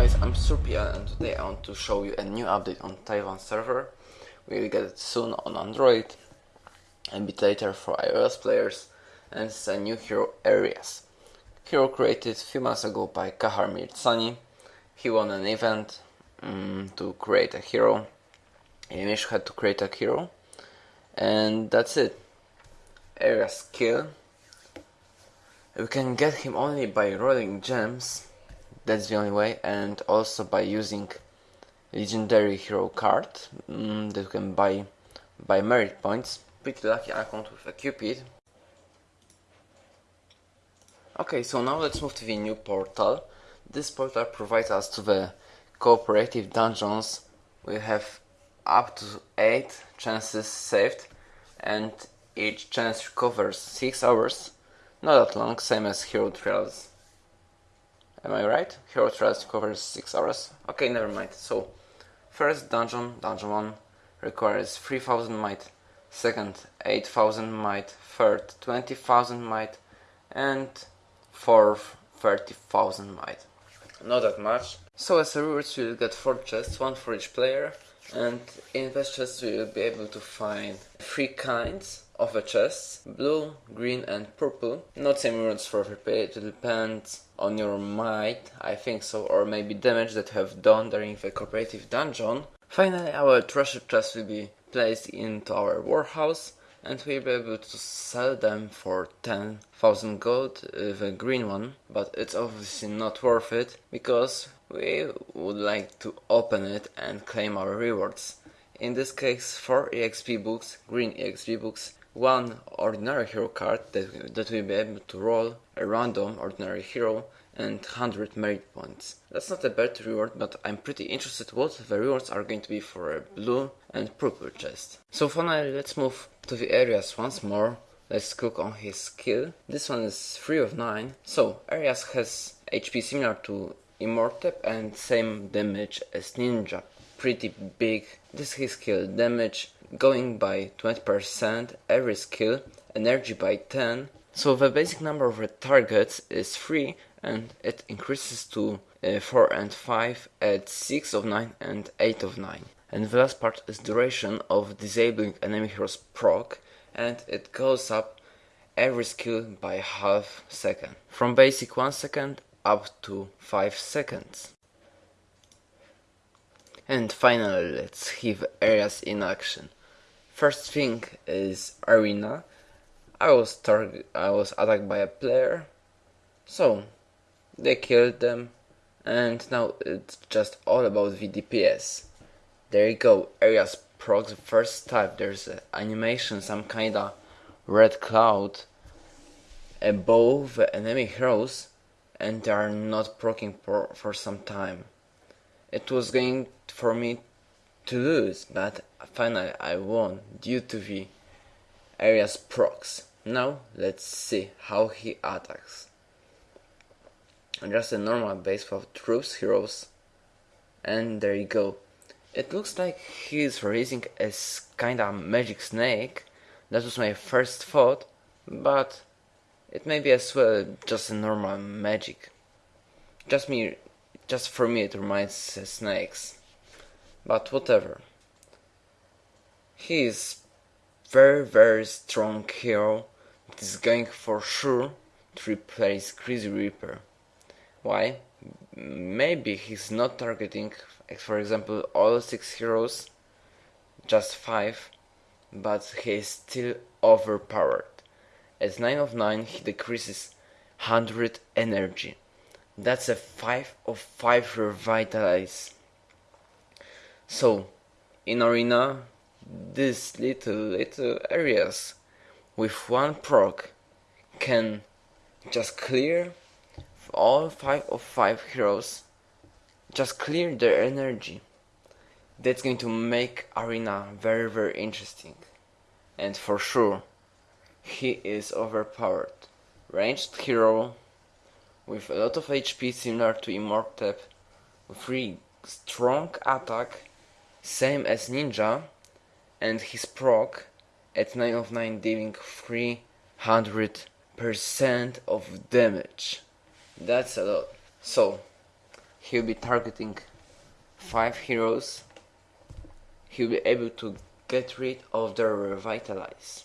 guys, I'm Surpian and today I want to show you a new update on Taiwan server. We will get it soon on Android, a bit later for iOS players, and it's a new hero Areas. Hero created few months ago by Kahar Mirtsani. He won an event um, to create a hero. Amish had to create a hero, and that's it. Areas skill. We can get him only by rolling gems that's the only way. And also by using legendary hero card mm, that you can buy by merit points. Pretty lucky account with a cupid. Okay so now let's move to the new portal. This portal provides us to the cooperative dungeons. We have up to 8 chances saved and each chance covers 6 hours. Not that long same as hero trials Am I right? Hero Trials covers 6 hours. Okay, never mind. So, first dungeon, dungeon 1, requires 3000 might, second 8000 might, third 20,000 might, and fourth 30,000 might. Not that much. So as a reward you get 4 chests, one for each player, and in this chest you will be able to find 3 kinds of a chest blue, green and purple. Not same runes for every page, it depends on your might, I think so, or maybe damage that you have done during the cooperative dungeon. Finally our treasure chest will be placed into our warehouse and we'll be able to sell them for 10,000 gold, uh, the green one, but it's obviously not worth it because we would like to open it and claim our rewards. In this case 4 EXP books, green EXP books, one ordinary hero card that, that will be able to roll a random ordinary hero and 100 merit points. That's not a bad reward, but I'm pretty interested what the rewards are going to be for a blue and purple chest. So finally, let's move to the areas once more. Let's click on his skill. This one is 3 of 9. So, Areas has HP similar to Immortep and same damage as Ninja. Pretty big. This is his skill. Damage going by 20%, every skill, energy by 10. So the basic number of targets is 3 and it increases to uh, 4 and 5 at 6 of 9 and 8 of 9. And the last part is duration of disabling enemy heroes proc and it goes up every skill by half second. From basic 1 second up to 5 seconds. And finally let's have areas in action. First thing is arena. I was target I was attacked by a player. So they killed them and now it's just all about VDPS. There you go, areas procs first type, there's an animation, some kinda red cloud above enemy heroes and they are not proccing for, for some time. It was going for me to lose, but finally I won due to the area's procs. Now let's see how he attacks. Just a normal base for troops, heroes, and there you go. It looks like he's raising a kinda magic snake. That was my first thought, but it may be as well just a normal magic. Just me, just for me it reminds snakes. But whatever. He is very very strong hero that is going for sure to replace Crazy Reaper. Why? Maybe he's not targeting, for example, all 6 heroes, just 5, but he is still overpowered. As 9 of 9 he decreases 100 energy. That's a 5 of 5 revitalize. So, in arena, these little little areas with one proc can just clear all 5 of 5 heroes just clear their energy. That's going to make Arena very very interesting. And for sure, he is overpowered. Ranged hero with a lot of HP similar to Immortep, with strong attack, same as Ninja, and his proc at 9 of 9 dealing 300% of damage. That's a lot. So, he'll be targeting 5 heroes. He'll be able to get rid of their revitalize.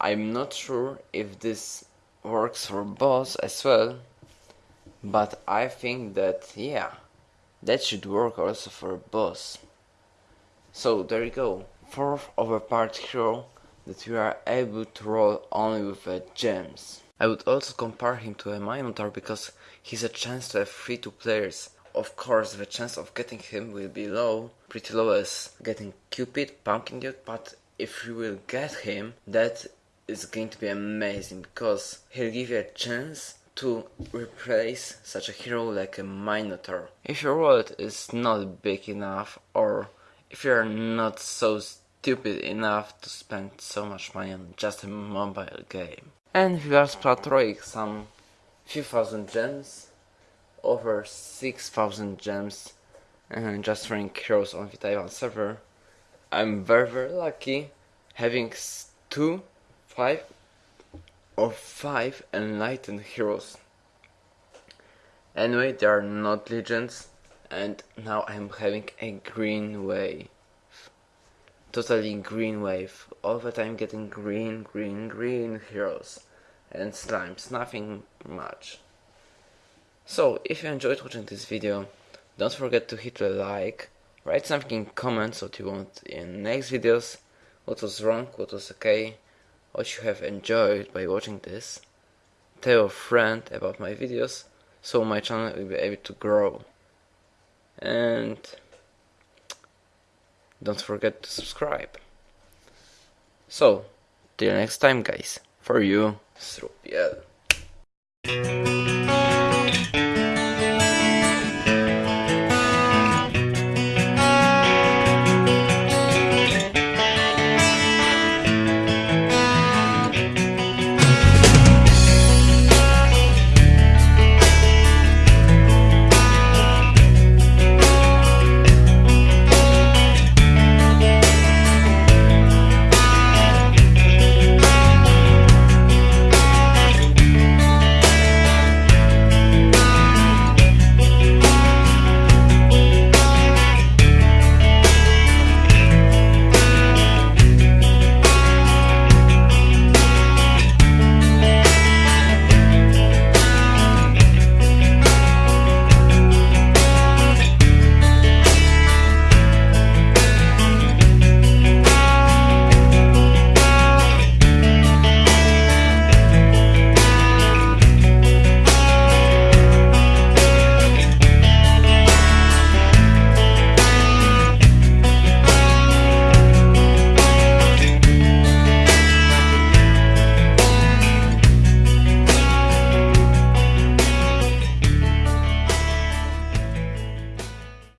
I'm not sure if this works for boss as well, but I think that yeah, that should work also for boss. So there you go, fourth overpowered hero that we are able to roll only with uh, gems. I would also compare him to a Minotaur because he's a chance to have free 2 players. Of course, the chance of getting him will be low, pretty low as getting Cupid, Pumpkin Dude, but if you will get him, that is going to be amazing because he'll give you a chance to replace such a hero like a Minotaur. If your wallet is not big enough or if you're not so stupid enough to spend so much money on just a mobile game. And we are Platroic some few thousand gems, over 6000 gems, and just running heroes on the Taiwan server. I'm very very lucky having two, five or five enlightened heroes. Anyway, they are not legends, and now I'm having a green wave. Totally green wave. All the time getting green, green, green heroes and slimes, nothing much. So, if you enjoyed watching this video, don't forget to hit the like, write something in comments what you want in next videos, what was wrong, what was okay, what you have enjoyed by watching this. Tell a friend about my videos, so my channel will be able to grow. And don't forget to subscribe. So, till next time guys, for you, Srupiel.